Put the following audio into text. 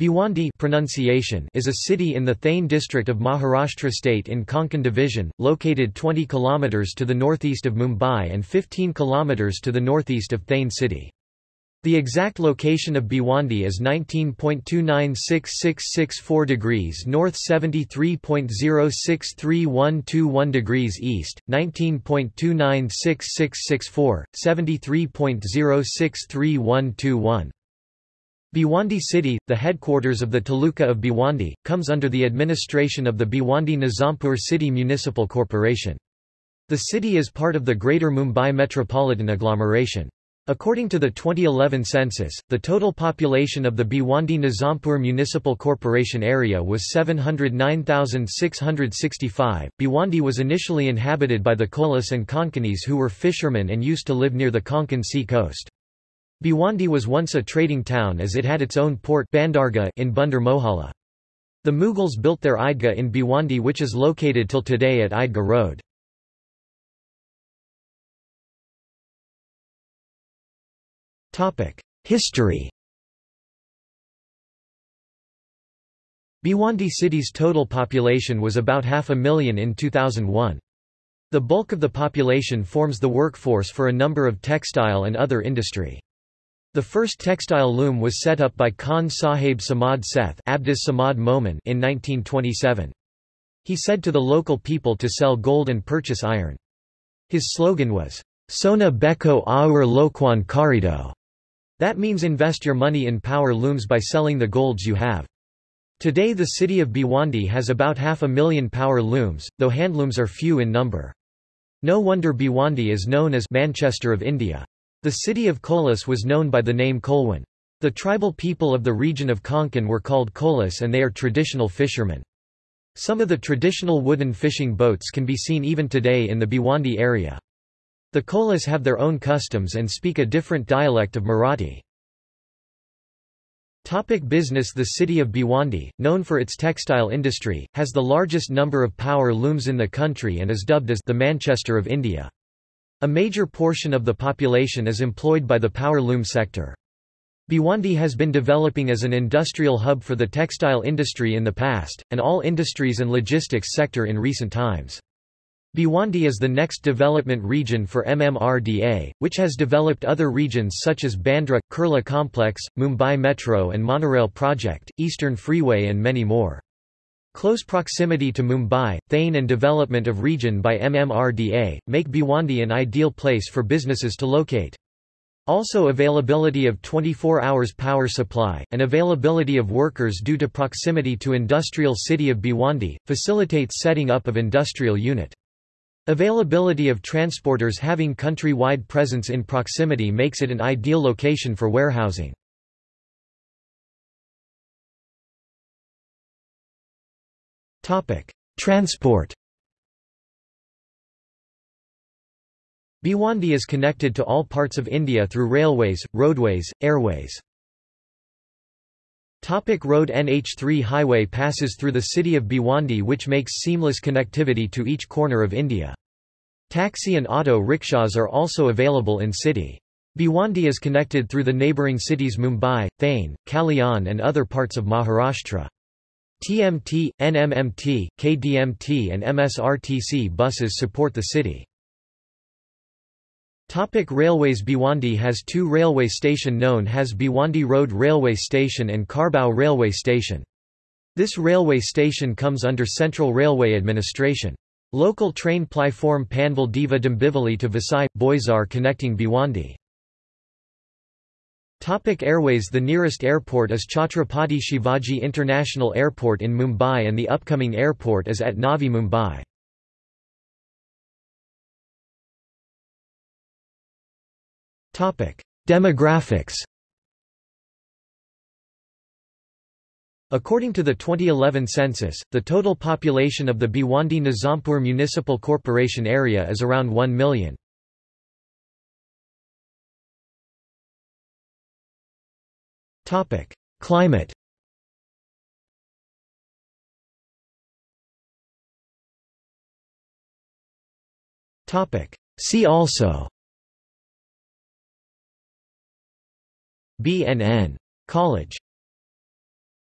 Bhiwandi pronunciation is a city in the Thane district of Maharashtra state in Konkan division, located 20 km to the northeast of Mumbai and 15 km to the northeast of Thane city. The exact location of Bhiwandi is 19.296664 degrees north 73.063121 degrees east, 19.296664, 73.063121. Bhiwandi city, the headquarters of the Taluka of Bhiwandi, comes under the administration of the Bhiwandi Nizampur City Municipal Corporation. The city is part of the Greater Mumbai metropolitan agglomeration. According to the 2011 census, the total population of the Bhiwandi Nizampur Municipal Corporation area was 709,665. Bhiwandi was initially inhabited by the Kolis and Konkanis who were fishermen and used to live near the Konkan sea coast. Bhiwandi was once a trading town as it had its own port Bandargah in Bandar Mohalla. The Mughals built their Eidgah in Bhiwandi which is located till today at Eidgah Road. History Bhiwandi city's total population was about half a million in 2001. The bulk of the population forms the workforce for a number of textile and other industry. The first textile loom was set up by Khan Sahib Samad Seth Abdus Samad in 1927. He said to the local people to sell gold and purchase iron. His slogan was, Sona Beko Aur Lokwan Karido. That means invest your money in power looms by selling the golds you have. Today the city of Bhiwandi has about half a million power looms, though handlooms are few in number. No wonder Bhiwandi is known as Manchester of India. The city of Kolis was known by the name Kolwan. The tribal people of the region of Konkan were called Kolis and they are traditional fishermen. Some of the traditional wooden fishing boats can be seen even today in the Bhiwandi area. The Kolis have their own customs and speak a different dialect of Marathi. Topic business The city of Bhiwandi, known for its textile industry, has the largest number of power looms in the country and is dubbed as the Manchester of India. A major portion of the population is employed by the power loom sector. Bhiwandi has been developing as an industrial hub for the textile industry in the past, and all industries and logistics sector in recent times. Bhiwandi is the next development region for MMRDA, which has developed other regions such as Bandra, Kurla Complex, Mumbai Metro and Monorail Project, Eastern Freeway and many more. Close proximity to Mumbai, Thane and development of region by MMRDA, make Bhiwandi an ideal place for businesses to locate. Also availability of 24 hours power supply, and availability of workers due to proximity to industrial city of Bhiwandi, facilitates setting up of industrial unit. Availability of transporters having country-wide presence in proximity makes it an ideal location for warehousing. Topic: Transport. Bhiwandi is connected to all parts of India through railways, roadways, airways. Topic road NH3 highway passes through the city of Bhiwandi which makes seamless connectivity to each corner of India. Taxi and auto rickshaws are also available in city. Bhiwandi is connected through the neighbouring cities Mumbai, Thane, Kalyan and other parts of Maharashtra. TMT, NMMT, KDMT and MSRTC buses support the city. Topic Railways Bhiwandi has two railway station known as Bhiwandi Road Railway Station and Kharbao Railway Station. This railway station comes under Central Railway Administration. Local train platform Panvel Diva Dombivli to Vasai, Boisar connecting Bhiwandi. Topic Airways The nearest airport is Chhatrapati Shivaji International Airport in Mumbai and the upcoming airport is at Navi Mumbai. Topic Demographics According to the 2011 census, the total population of the Bhiwandi Nizampur Municipal Corporation area is around 1 million. Topic: Climate. Topic: See also. BNN College